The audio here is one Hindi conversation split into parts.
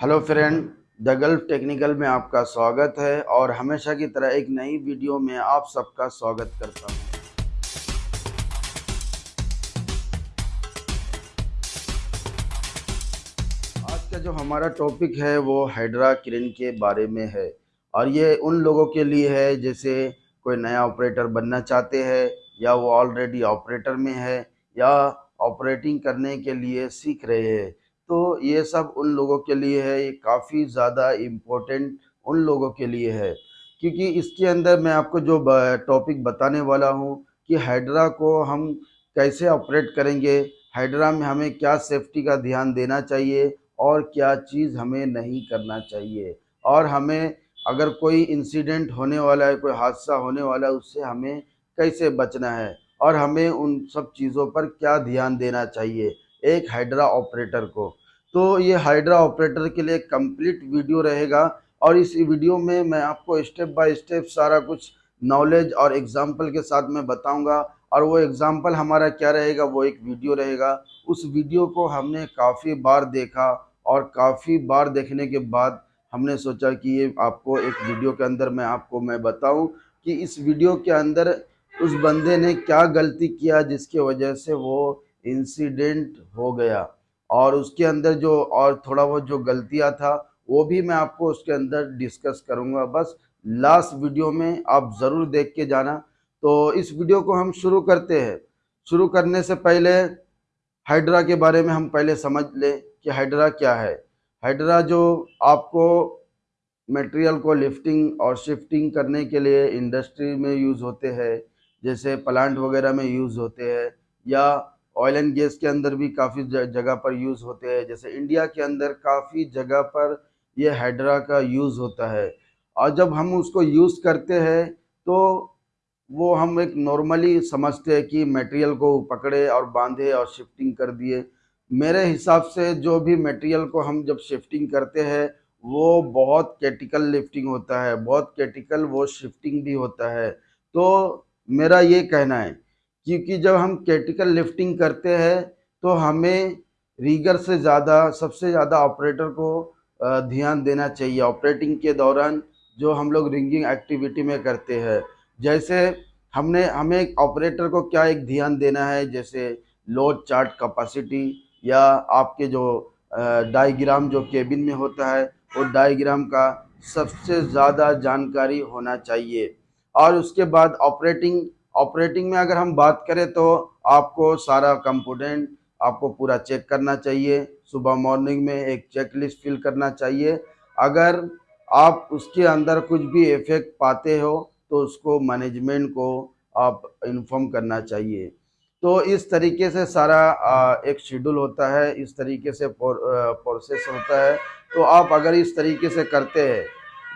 Hello friend the Gulf technical में आपका स्वागत है और हमेशा की तरह एक नई वीडियो में आप सबका स्वागत करता हूँ। आज का जो हमारा टॉपिक है वो हाइड्रा क्रेन के बारे में है और ये उन लोगों के लिए है जैसे कोई नया ऑपरेटर बनना चाहते हैं या वो ऑलरेडी ऑपरेटर में है या ऑपरेटिंग करने के लिए सीख रहे हैं। तो ये सब उन लोगों के लिए है, ये काफ़ी ज़्यादा इम्पोर्टेंट उन लोगों के लिए है। क्योंकि इसके अंदर मैं आपको जो टॉपिक बताने वाला हूँ कि हाइड्रा को हम कैसे ऑपरेट करेंगे हाइड्रा में हमें क्या सेफ्टी का ध्यान देना चाहिए और क्या चीज़ हमें नहीं करना चाहिए। और हमें अगर कोई इंसिडेंट होने वाला है, कोई हादसा होने वाला है, उससे हमें कैसे बचना है और हमें उन सब चीज़ों पर क्या ध्यान देना चाहिए एक हाइड्रा ऑपरेटर को। तो ये हाइड्रा ऑपरेटर के लिए कंप्लीट वीडियो रहेगा और इस वीडियो में मैं आपको स्टेप बाय स्टेप सारा कुछ नॉलेज और एग्ज़ाम्पल के साथ मैं बताऊँगा। और वो एग्ज़ाम्पल हमारा क्या रहेगा, वो एक वीडियो रहेगा। उस वीडियो को हमने काफ़ी बार देखा और काफ़ी बार देखने के बाद हमने सोचा कि ये आपको एक वीडियो के अंदर मैं आपको मैं बताऊँ कि इस वीडियो के अंदर उस बंदे ने क्या गलती किया जिसके वजह से वो इंसिडेंट हो गया। और उसके अंदर जो, और थोड़ा बहुत जो गलतियाँ था, वो भी मैं आपको उसके अंदर डिस्कस करूँगा। बस लास्ट वीडियो में आप ज़रूर देख के जाना। तो इस वीडियो को हम शुरू करते हैं। शुरू करने से पहले हाइड्रा के बारे में हम पहले समझ लें कि हाइड्रा क्या है। हाइड्रा जो आपको मटेरियल को लिफ्टिंग और शिफ्टिंग करने के लिए इंडस्ट्री में यूज़ होते हैं, जैसे प्लांट वगैरह में यूज़ होते हैं या ऑयल एंड गैस के अंदर भी काफ़ी जगह पर यूज़ होते हैं। जैसे इंडिया के अंदर काफ़ी जगह पर यह हाइड्रा का यूज़ होता है। और जब हम उसको यूज़ करते हैं तो वो हम एक नॉर्मली समझते हैं कि मटेरियल को पकड़े और बांधे और शिफ्टिंग कर दिए। मेरे हिसाब से जो भी मटेरियल को हम जब शिफ्टिंग करते हैं, वो बहुत कैटिकल लिफ्टिंग होता है। बहुत कैटिकल वो शिफ्टिंग भी होता है। तो मेरा ये कहना है क्योंकि जब हम कैटिकल लिफ्टिंग करते हैं तो हमें रीगर से ज़्यादा, सबसे ज़्यादा ऑपरेटर को ध्यान देना चाहिए। ऑपरेटिंग के दौरान जो हम लोग रिंगिंग एक्टिविटी में करते हैं, जैसे हमने, हमें ऑपरेटर को क्या एक ध्यान देना है, जैसे लोड चार्ट कैपेसिटी या आपके जो डायग्राम जो केबिन में होता है, वो डायग्राम का सबसे ज़्यादा जानकारी होना चाहिए। और उसके बाद ऑपरेटिंग ऑपरेटिंग में अगर हम बात करें तो आपको सारा कंपोनेंट आपको पूरा चेक करना चाहिए। सुबह मॉर्निंग में एक चेक लिस्ट फिल करना चाहिए। अगर आप उसके अंदर कुछ भी इफ़ेक्ट पाते हो तो उसको मैनेजमेंट को आप इन्फॉर्म करना चाहिए। तो इस तरीके से सारा एक शेड्यूल होता है, इस तरीके से प्रोसेस होता है। तो आप अगर इस तरीके से करते हैं,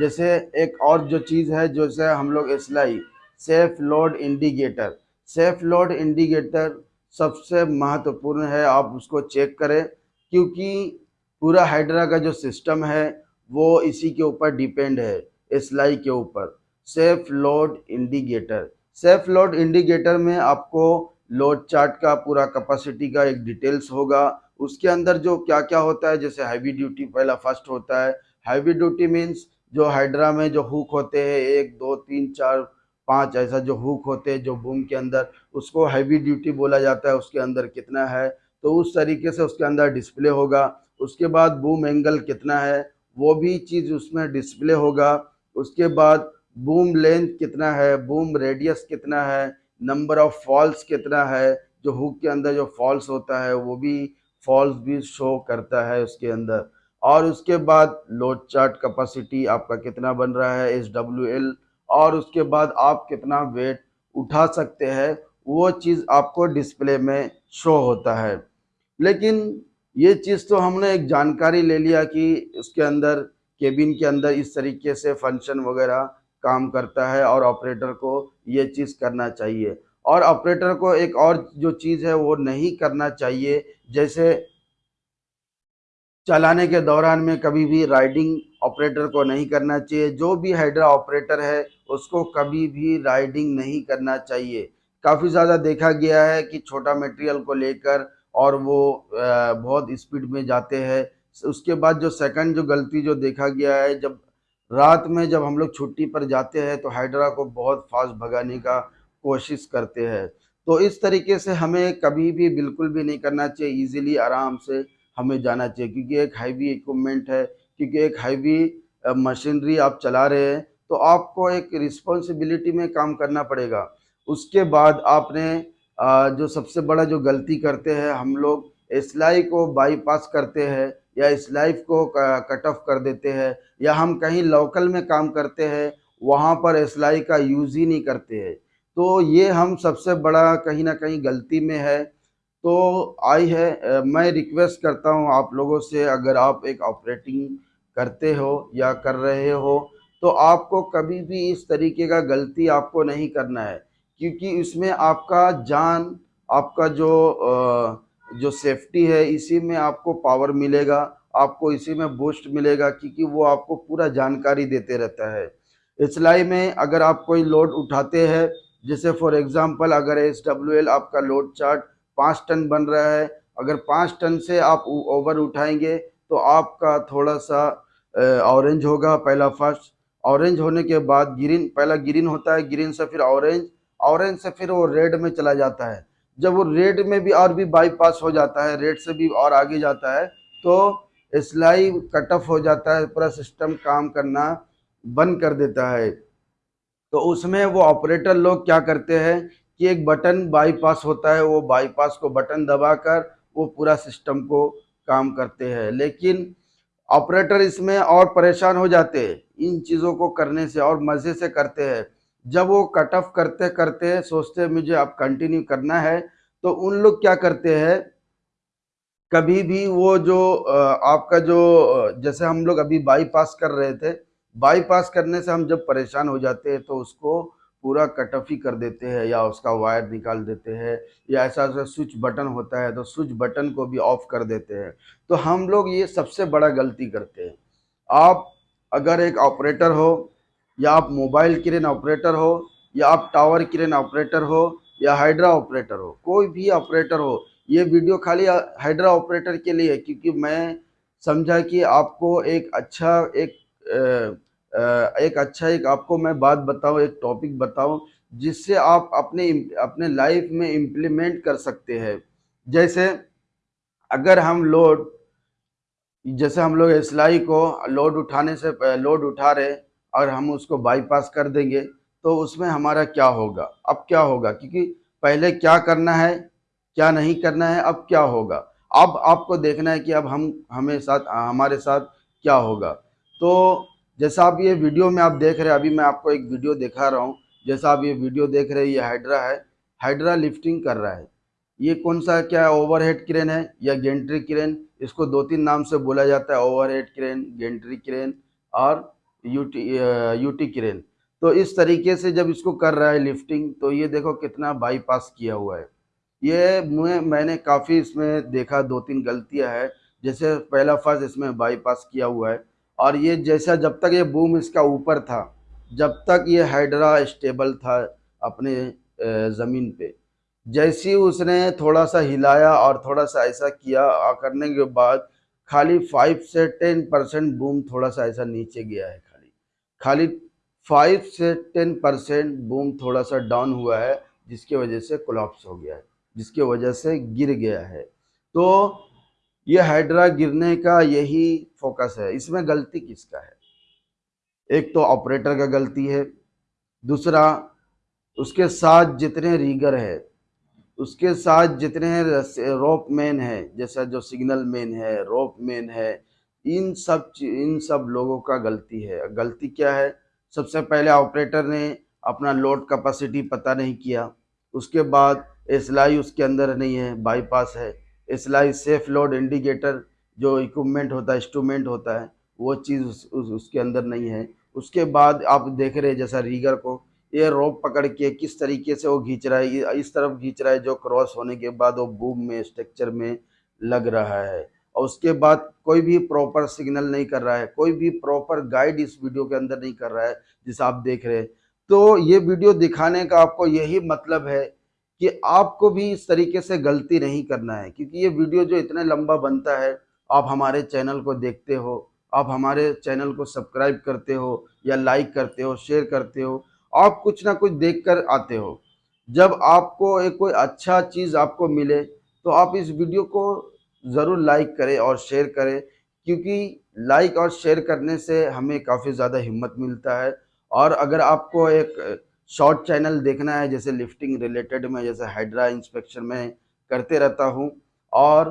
जैसे एक और जो चीज़ है, जैसे हम लोग SLI safe load indicator. Safe load indicator सबसे महत्वपूर्ण है, आप उसको चेक करें, क्योंकि पूरा हाइड्रा का जो सिस्टम है, वो इसी के ऊपर डिपेंड है, एसलाई के ऊपर। Safe load indicator. Safe load indicator में आपको लोड चार्ट का पूरा कैपेसिटी का एक डिटेल्स होगा। उसके अंदर जो क्या क्या होता है, जैसे हैवी ड्यूटी पहला फ़र्स्ट होता है। हैवी ड्यूटी मीन्स जो हाइड्रा में जो हुक होते हैं, एक, दो, तीन, चार पाँच ऐसा जो हुक होते हैं जो बूम के अंदर, उसको हैवी ड्यूटी बोला जाता है, उसके अंदर कितना है? तो उस तरीके से उसके अंदर डिस्प्ले होगा। उसके बाद बूम एंगल कितना है? वो भी चीज़ उसमें डिस्प्ले होगा। उसके बाद बूम लेंथ कितना है? बूम रेडियस कितना है? नंबर ऑफ़ फॉल्स कितना है? जो हुक के अंदर जो फॉल्स होता है, वो भी फॉल्स भी शो करता है उसके अंदर। और उसके बाद लोड चार्ट कैपेसिटी आपका कितना बन रहा है? एस डब्ल्यू एल और उसके बाद आप कितना वेट उठा सकते हैं, वो चीज़ आपको डिस्प्ले में शो होता है। लेकिन ये चीज़ तो हमने एक जानकारी ले लिया कि उसके अंदर केबिन के अंदर इस तरीके से फ़ंक्शन वगैरह काम करता है और ऑपरेटर को ये चीज़ करना चाहिए। और ऑपरेटर को एक और जो चीज़ है, वो नहीं करना चाहिए। जैसे चलाने के दौरान में कभी भी राइडिंग ऑपरेटर को नहीं करना चाहिए। जो भी हाइड्रा ऑपरेटर है उसको कभी भी राइडिंग नहीं करना चाहिए। काफ़ी ज़्यादा देखा गया है कि छोटा मटेरियल को लेकर और वो बहुत स्पीड में जाते हैं। उसके बाद जो सेकंड जो गलती जो देखा गया है, जब रात में जब हम लोग छुट्टी पर जाते हैं तो हाइड्रा को बहुत फास्ट भगाने का कोशिश करते हैं। तो इस तरीके से हमें कभी भी बिल्कुल भी नहीं करना चाहिए, इजीली आराम से हमें जाना चाहिए, क्योंकि एक हैवी इक्वमेंट है, क्योंकि एक हैवी मशीनरी आप चला रहे हैं तो आपको एक रिस्पॉन्सिबिलिटी में काम करना पड़ेगा। उसके बाद आपने जो सबसे बड़ा जो गलती करते हैं, हम लोग सिलाई को बाईपास करते हैं या इस लाइफ को कट ऑफ़ कर देते हैं या हम कहीं लोकल में काम करते हैं, वहाँ पर सिलाई का यूज़ ही नहीं करते हैं। तो ये हम सबसे बड़ा कहीं ना कहीं गलती में है। तो आई है मैं रिक्वेस्ट करता हूँ आप लोगों से, अगर आप एक ऑपरेटिंग करते हो या कर रहे हो तो आपको कभी भी इस तरीके का गलती आपको नहीं करना है, क्योंकि इसमें आपका जान, आपका जो जो सेफ्टी है, इसी में आपको पावर मिलेगा, आपको इसी में बूस्ट मिलेगा, क्योंकि वो आपको पूरा जानकारी देते रहता है। इसलाई में अगर आप कोई लोड उठाते हैं, जैसे फॉर एग्जांपल अगर एस डब्ल्यू एल आपका लोड चार्ट पाँच टन बन रहा है, अगर पाँच टन से आप ओवर उठाएँगे तो आपका थोड़ा सा ऑरेंज होगा, पहला फ़र्स्ट ऑरेंज होने के बाद ग्रीन, पहला ग्रीन होता है, ग्रीन से फिर ऑरेंज ऑरेंज से फिर वो रेड में चला जाता है। जब वो रेड में भी और भी बाईपास हो जाता है, रेड से भी और आगे जाता है तो सिलाई कट ऑफ़ हो जाता है, पूरा सिस्टम काम करना बंद कर देता है। तो उसमें वो ऑपरेटर लोग क्या करते हैं कि एक बटन बाईपास होता है, वो बाईपास को बटन दबाकर वो पूरा सिस्टम को काम करते हैं। लेकिन ऑपरेटर इसमें और परेशान हो जाते हैं। इन चीज़ों को करने से और मज़े से करते हैं। जब वो कट ऑफ़ करते करते सोचते मुझे अब कंटिन्यू करना है तो उन लोग क्या करते हैं? कभी भी वो जो आपका जो जैसे हम लोग अभी बाईपास कर रहे थे बाईपास करने से हम जब परेशान हो जाते हैं तो उसको पूरा कट ऑफ़ ही कर देते हैं, या उसका वायर निकाल देते हैं, या ऐसा ऐसा स्विच बटन होता है तो स्विच बटन को भी ऑफ़ कर देते हैं। तो हम लोग ये सबसे बड़ा गलती करते हैं। आप अगर एक ऑपरेटर हो या आप मोबाइल क्रेन ऑपरेटर हो या आप टावर क्रेन ऑपरेटर हो या हाइड्रा ऑपरेटर हो कोई भी ऑपरेटर हो ये वीडियो खाली हाइड्रा ऑपरेटर के लिए क्योंकि मैं समझा कि आपको एक अच्छा एक आ, एक अच्छा एक आपको मैं बात बताऊँ एक टॉपिक बताऊँ जिससे आप अपने अपने लाइफ में इम्प्लीमेंट कर सकते हैं। जैसे अगर हम लोड जैसे हम लोग सिलाई को लोड उठाने से लोड उठा रहे और हम उसको बाईपास कर देंगे तो उसमें हमारा क्या होगा? अब क्या होगा? क्योंकि पहले क्या करना है, क्या नहीं करना है, अब क्या होगा? अब आपको देखना है कि अब हम, हमें साथ हमारे साथ क्या होगा? तो जैसा आप ये वीडियो में आप देख रहे हैं, अभी मैं आपको एक वीडियो दिखा रहा हूँ। जैसा आप ये वीडियो देख रहे हैं, ये हाइड्रा है। हाइड्रा लिफ्टिंग कर रहा है। ये कौन सा क्या है ओवरहेड क्रेन है? या गेंट्री क्रेन इसको दो तीन नाम से बोला जाता है ओवरहेड क्रेन गेंट्री क्रेन और यूटी यूटी क्रेन तो इस तरीके से जब इसको कर रहा है लिफ्टिंग तो ये देखो कितना बाईपास किया हुआ है। ये मैं मैंने काफ़ी इसमें देखा, दो तीन गलतियाँ है। जैसे पहला फ़र्ज़ इसमें बाईपास किया हुआ है और ये जैसा जब तक ये बूम इसका ऊपर था, जब तक ये हाइड्रा स्टेबल था अपने ज़मीन पे। जैसी उसने थोड़ा सा हिलाया और थोड़ा सा ऐसा किया करने के बाद खाली फाइव से टेन परसेंट बूम थोड़ा सा ऐसा नीचे गया है खाली। खाली फाइव से टेन परसेंट बूम थोड़ा सा डाउन हुआ है, जिसकी वजह से कोलाप्स हो गया है, जिसकी वजह से गिर गया है। तो ये हाइड्रा गिरने का यही फोकस है। इसमें गलती किसका है? एक तो ऑपरेटर का गलती है, दूसरा उसके साथ जितने रीगर है उसके साथ जितने रोप मैन है जैसा जो सिग्नल मैन है रोप मैन है इन सब इन सब लोगों का गलती है। गलती क्या है? सबसे पहले ऑपरेटर ने अपना लोड कैपेसिटी पता नहीं किया। उसके बाद एसलाई उसके अंदर नहीं है बाईपास है। एसलाई सेफ़ लोड इंडिकेटर जो इक्विपमेंट होता है इंस्ट्रूमेंट होता है वो चीज़ उस, उस, उसके अंदर नहीं है। उसके बाद आप देख रहे हैं जैसा रीगर को ये रोप पकड़ के किस तरीके से वो खींच रहा है इस तरफ़ खींच रहा है जो क्रॉस होने के बाद वो बूम में, स्ट्रक्चर में लग रहा है। और उसके बाद कोई भी प्रॉपर सिग्नल नहीं कर रहा है, कोई भी प्रॉपर गाइड इस वीडियो के अंदर नहीं कर रहा है, जिसे आप देख रहे हैं। तो ये वीडियो दिखाने का आपको यही मतलब है कि आपको भी इस तरीके से गलती नहीं करना है, क्योंकि ये वीडियो जो इतना लंबा बनता है, आप हमारे चैनल को देखते हो, आप हमारे चैनल को सब्सक्राइब करते हो या लाइक करते हो, शेयर करते हो आप कुछ ना कुछ देख कर आते हो। जब आपको एक कोई अच्छा चीज़ आपको मिले तो आप इस वीडियो को ज़रूर लाइक करें और शेयर करें, क्योंकि लाइक और शेयर करने से हमें काफ़ी ज़्यादा हिम्मत मिलता है। और अगर आपको एक शॉर्ट चैनल देखना है, जैसे लिफ्टिंग रिलेटेड में, जैसे हाइड्रा इंस्पेक्शन में करते रहता हूँ, और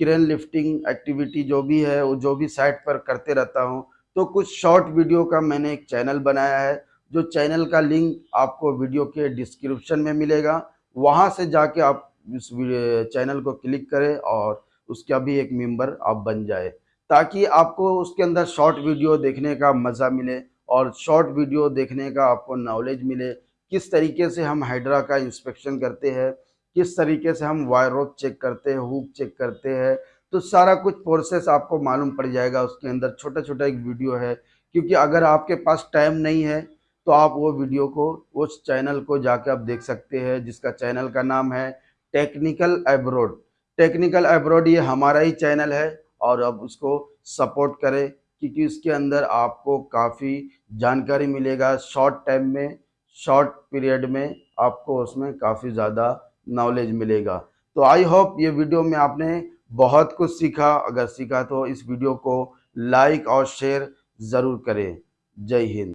क्रेन लिफ्टिंग एक्टिविटी जो भी है, वो जो भी साइट पर करते रहता हूँ तो कुछ शॉर्ट वीडियो का मैंने एक चैनल बनाया है जो चैनल का लिंक आपको वीडियो के डिस्क्रिप्शन में मिलेगा, वहाँ से जाके आप इस चैनल को क्लिक करें और उसका भी एक मेंबर आप बन जाए, ताकि आपको उसके अंदर शॉर्ट वीडियो देखने का मज़ा मिले और शॉर्ट वीडियो देखने का आपको नॉलेज मिले, किस तरीके से हम हाइड्रा का इंस्पेक्शन करते हैं, किस तरीके से हम वायर रोप चेक करते हैं हुक चेक करते हैं तो सारा कुछ प्रोसेस आपको मालूम पड़ जाएगा, उसके अंदर छोटा छोटा एक वीडियो है, क्योंकि अगर आपके पास टाइम नहीं है तो आप वो वीडियो को, उस चैनल को जाके आप देख सकते हैं, जिसका चैनल का नाम है टेक्निकल एब्रोड। टेक्निकल एब्रोड ये हमारा ही चैनल है और अब उसको सपोर्ट करें, क्योंकि उसके अंदर आपको काफ़ी जानकारी मिलेगा। शॉर्ट टाइम में, शॉर्ट पीरियड में आपको उसमें काफ़ी ज़्यादा नॉलेज मिलेगा। तो आई होप ये वीडियो में आपने बहुत कुछ सीखा। अगर सीखा तो इस वीडियो को लाइक और शेयर ज़रूर करें। जय हिंद।